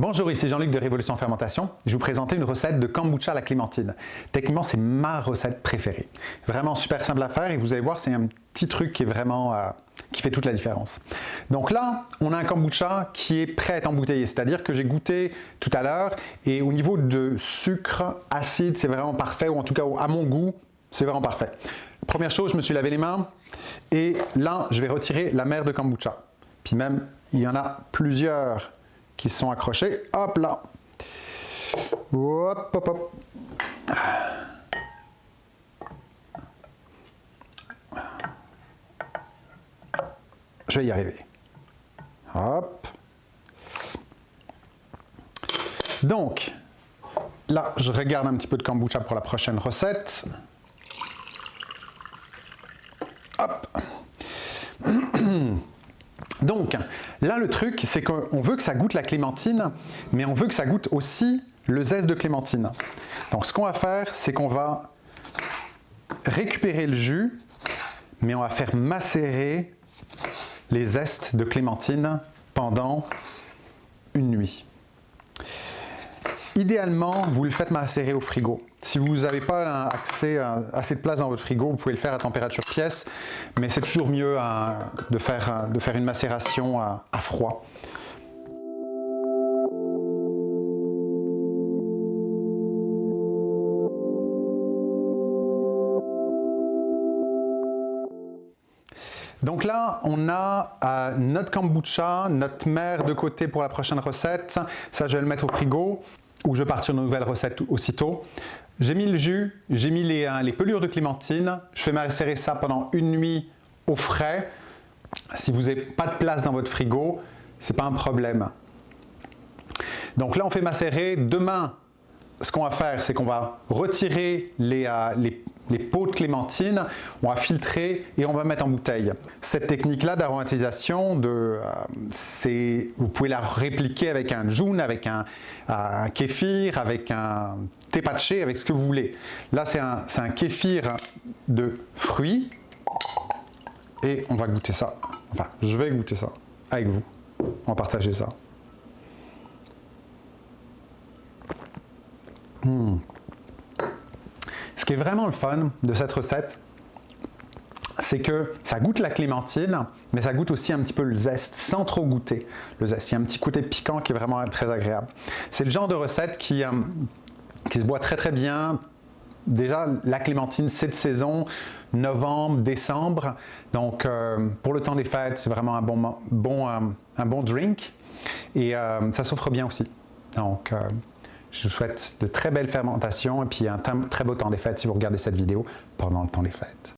Bonjour, ici Jean-Luc de Révolution Fermentation. Je vous présenter une recette de kombucha à la clémentine. Techniquement, c'est ma recette préférée. Vraiment super simple à faire et vous allez voir, c'est un petit truc qui est vraiment euh, qui fait toute la différence. Donc là, on a un kombucha qui est prêt à être embouteillé, c'est-à-dire que j'ai goûté tout à l'heure et au niveau de sucre acide, c'est vraiment parfait, ou en tout cas à mon goût, c'est vraiment parfait. Première chose, je me suis lavé les mains et là, je vais retirer la mer de kombucha. Puis même, il y en a plusieurs qui sont accrochés. Hop là. Hop, hop, hop. Je vais y arriver. Hop. Donc, là, je regarde un petit peu de kombucha pour la prochaine recette. Hop. Donc, là, le truc, c'est qu'on veut que ça goûte la clémentine, mais on veut que ça goûte aussi le zeste de clémentine. Donc, ce qu'on va faire, c'est qu'on va récupérer le jus, mais on va faire macérer les zestes de clémentine pendant une nuit. Idéalement, vous le faites macérer au frigo. Si vous n'avez pas accès à assez de place dans votre frigo, vous pouvez le faire à température pièce, mais c'est toujours mieux de, faire, de faire une macération à, froid. Donc là, on a euh, notre kombucha, notre mer de côté pour la prochaine recette. Ça, je vais le mettre au frigo où je pars sur une nouvelle recette aussitôt. J'ai mis le jus, j'ai mis les, euh, les, pelures de clémentine, je fais macérer ça pendant une nuit au frais. Si vous n'avez pas de place dans votre frigo, ce n'est pas un problème. Donc là, on fait macérer. Demain, ce qu'on va faire, c'est qu'on va retirer les, euh, les, les, pots de clémentine, on va filtrer et on va mettre en bouteille. Cette technique-là d'aromatisation, euh, vous pouvez la répliquer avec un jun, avec un, un kéfir, avec un tepaché, avec ce que vous voulez. Là, c'est un, un kéfir de fruits et on va goûter ça. Enfin, je vais goûter ça avec vous. On va partager ça. Hmm. Ce qui est vraiment le fun de cette recette, c'est que ça goûte la clémentine, mais ça goûte aussi un petit peu le zeste, sans trop goûter le zeste. Il y a un petit côté piquant qui est vraiment très agréable. C'est le genre de recette qui, euh, se boit très très bien. Déjà, la clémentine, c'est de saison, novembre, décembre. Donc, euh, pour le temps des fêtes, c'est vraiment un bon, bon, euh, un bon drink. Et ça s'offre bien aussi. Donc, je vous souhaite de très belles fermentations et puis un très beau temps des fêtes si vous regardez cette vidéo pendant le temps des fêtes.